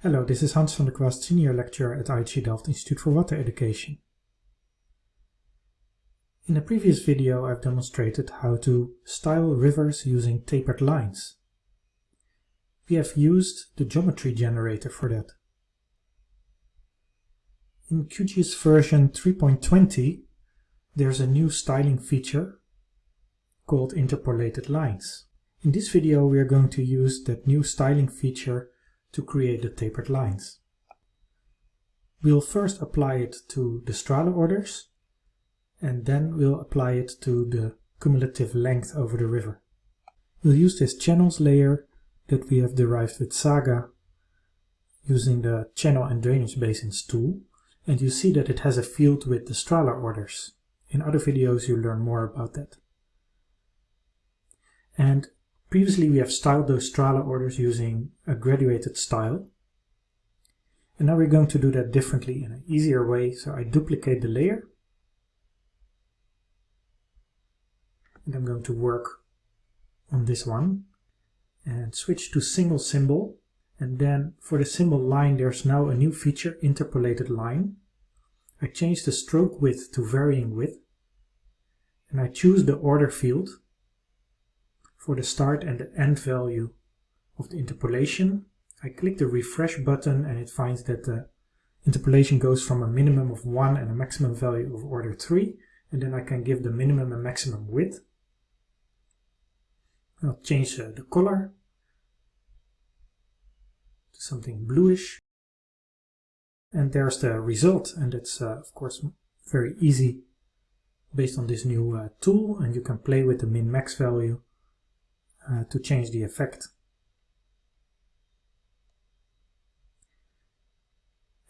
Hello, this is Hans van der Kwast, Senior Lecturer at IHE Delft Institute for Water Education. In a previous video I've demonstrated how to style rivers using tapered lines. We have used the geometry generator for that. In QGIS version 3.20 there's a new styling feature called interpolated lines. In this video we are going to use that new styling feature to create the tapered lines. We'll first apply it to the Strahler orders and then we'll apply it to the cumulative length over the river. We'll use this channels layer that we have derived with Saga using the channel and drainage basins tool and you see that it has a field with the Strahler orders. In other videos you learn more about that. And Previously we have styled those Strahler orders using a graduated style. And now we're going to do that differently in an easier way. So I duplicate the layer. And I'm going to work on this one and switch to single symbol. And then for the symbol line, there's now a new feature, interpolated line. I change the stroke width to varying width. And I choose the order field for the start and the end value of the interpolation. I click the refresh button and it finds that the interpolation goes from a minimum of 1 and a maximum value of order 3 and then I can give the minimum and maximum width. I'll change uh, the color to something bluish. And there's the result. And it's uh, of course very easy based on this new uh, tool. And you can play with the min-max value uh, to change the effect.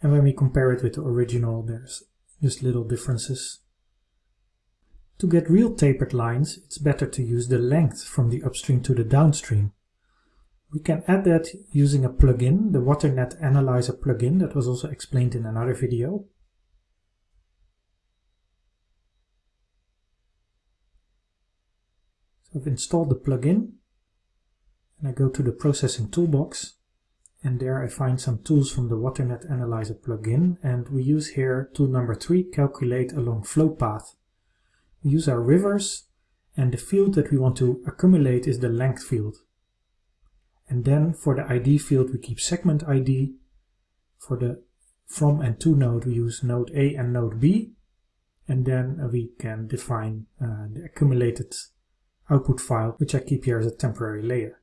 And when we compare it with the original, there's just little differences. To get real tapered lines, it's better to use the length from the upstream to the downstream. We can add that using a plugin, the WaterNet Analyzer plugin that was also explained in another video. So I've installed the plugin and I go to the processing toolbox and there I find some tools from the WaterNet Analyzer plugin and we use here tool number 3, calculate along flow path. We use our rivers and the field that we want to accumulate is the length field. And then for the ID field we keep segment ID. For the from and to node we use node A and node B. And then we can define uh, the accumulated output file, which I keep here as a temporary layer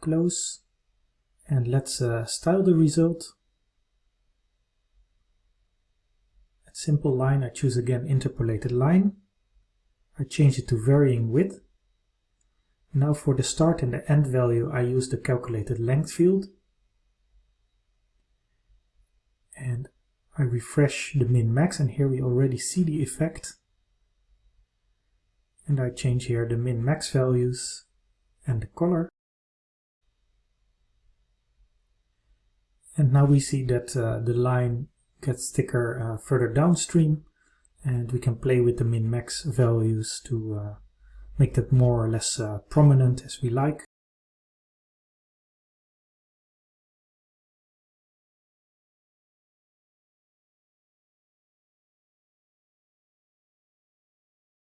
close and let's uh, style the result. At simple line I choose again interpolated line. I change it to varying width. Now for the start and the end value I use the calculated length field. And I refresh the min-max and here we already see the effect. And I change here the min-max values and the color. And now we see that uh, the line gets thicker uh, further downstream and we can play with the min-max values to uh, make that more or less prominent as we like.